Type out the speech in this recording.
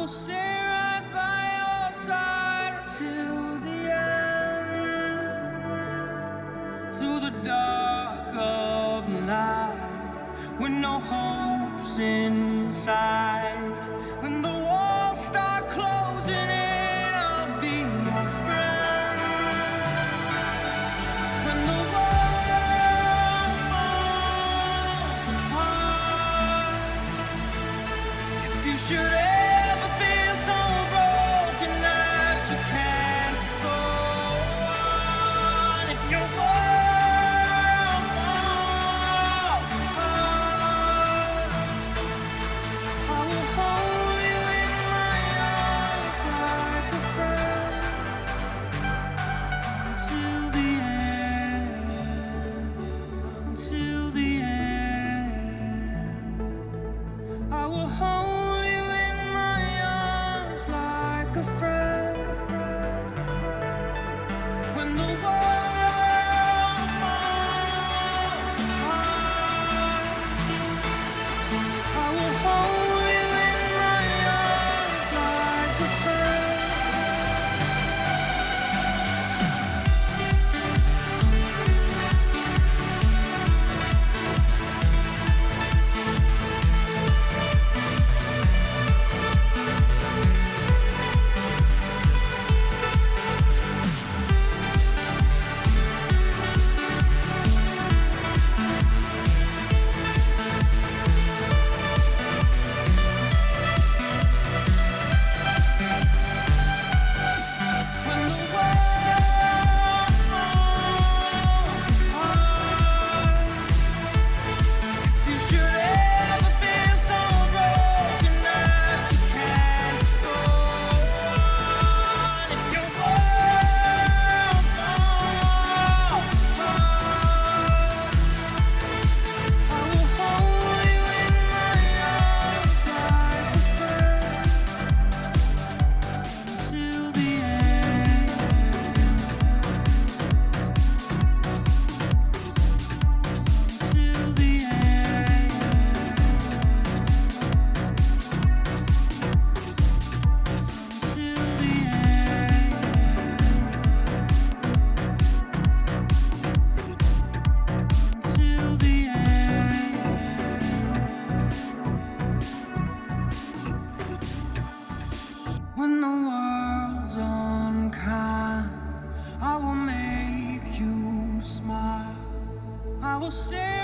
will stay right by your side until the end. Through the dark of night, when no hope's in sight, when the walls start closing in, I'll be your friend. When the world falls apart, if you should. você.